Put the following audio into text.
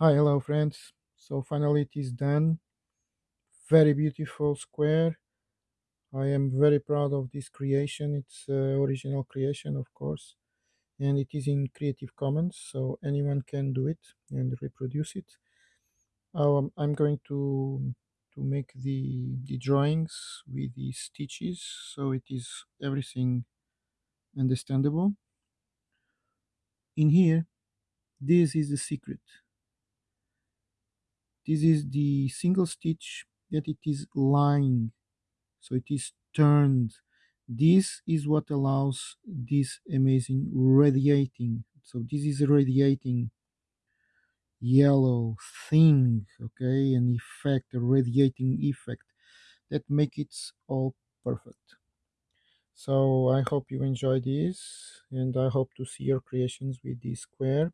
Hi, hello, friends. So finally it is done. Very beautiful square. I am very proud of this creation. It's uh, original creation, of course, and it is in Creative Commons, so anyone can do it and reproduce it. Um, I'm going to to make the the drawings with the stitches, so it is everything understandable. In here, this is the secret. This is the single stitch that it is lying. So it is turned. This is what allows this amazing radiating. So this is a radiating yellow thing okay? An effect a radiating effect that make it all perfect. So i hope you enjoy this and i hope to see your creations with this square